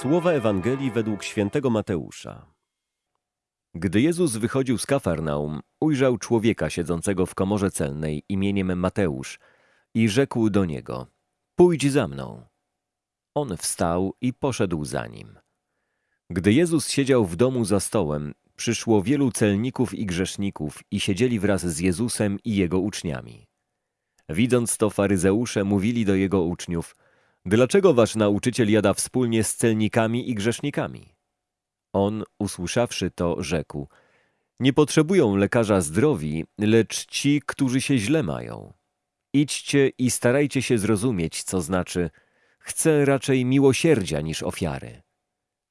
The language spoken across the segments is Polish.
Słowa Ewangelii według świętego Mateusza. Gdy Jezus wychodził z Kafarnaum, ujrzał człowieka siedzącego w komorze celnej imieniem Mateusz i rzekł do niego: Pójdź za mną. On wstał i poszedł za nim. Gdy Jezus siedział w domu za stołem, przyszło wielu celników i grzeszników i siedzieli wraz z Jezusem i jego uczniami. Widząc to, faryzeusze mówili do jego uczniów: Dlaczego wasz nauczyciel jada wspólnie z celnikami i grzesznikami? On, usłyszawszy to, rzekł: Nie potrzebują lekarza zdrowi, lecz ci, którzy się źle mają. Idźcie i starajcie się zrozumieć, co znaczy: Chcę raczej miłosierdzia niż ofiary.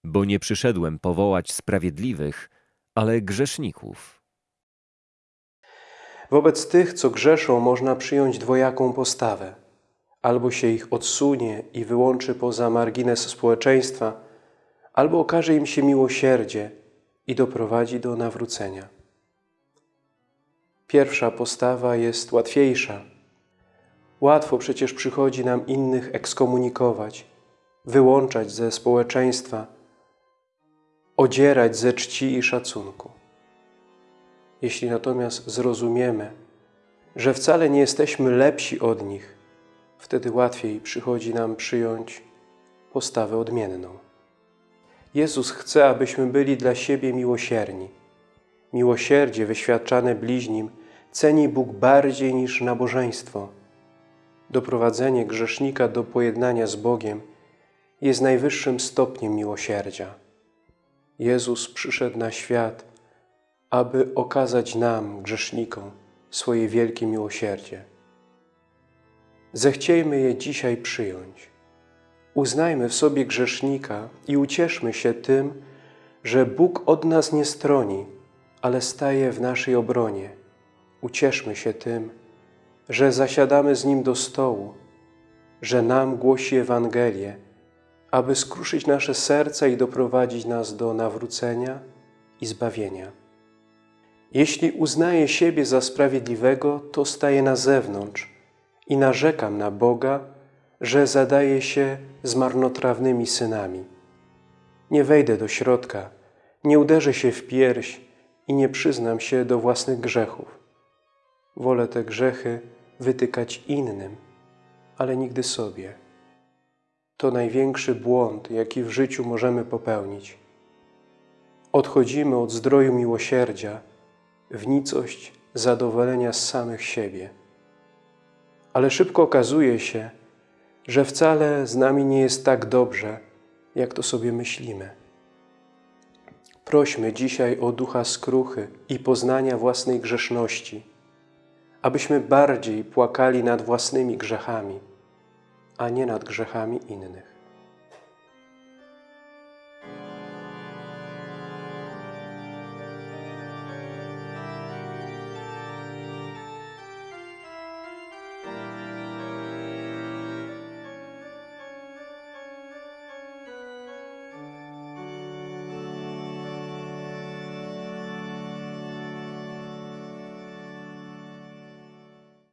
Bo nie przyszedłem powołać sprawiedliwych, ale grzeszników. Wobec tych, co grzeszą, można przyjąć dwojaką postawę. Albo się ich odsunie i wyłączy poza margines społeczeństwa, albo okaże im się miłosierdzie i doprowadzi do nawrócenia. Pierwsza postawa jest łatwiejsza. Łatwo przecież przychodzi nam innych ekskomunikować, wyłączać ze społeczeństwa, odzierać ze czci i szacunku. Jeśli natomiast zrozumiemy, że wcale nie jesteśmy lepsi od nich, wtedy łatwiej przychodzi nam przyjąć postawę odmienną. Jezus chce, abyśmy byli dla siebie miłosierni. Miłosierdzie wyświadczane bliźnim ceni Bóg bardziej niż nabożeństwo. Doprowadzenie grzesznika do pojednania z Bogiem jest najwyższym stopniem miłosierdzia. Jezus przyszedł na świat, aby okazać nam, grzesznikom, swoje wielkie miłosierdzie. Zechciejmy je dzisiaj przyjąć. Uznajmy w sobie grzesznika i ucieszmy się tym, że Bóg od nas nie stroni, ale staje w naszej obronie. Ucieszmy się tym, że zasiadamy z Nim do stołu, że nam głosi Ewangelię, aby skruszyć nasze serca i doprowadzić nas do nawrócenia i zbawienia. Jeśli uznaję siebie za sprawiedliwego, to staję na zewnątrz i narzekam na Boga, że zadaje się z marnotrawnymi synami. Nie wejdę do środka, nie uderzę się w pierś i nie przyznam się do własnych grzechów. Wolę te grzechy wytykać innym, ale nigdy sobie. To największy błąd, jaki w życiu możemy popełnić. Odchodzimy od zdroju miłosierdzia w nicość zadowolenia z samych siebie. Ale szybko okazuje się, że wcale z nami nie jest tak dobrze, jak to sobie myślimy. Prośmy dzisiaj o ducha skruchy i poznania własnej grzeszności, abyśmy bardziej płakali nad własnymi grzechami, a nie nad grzechami innych.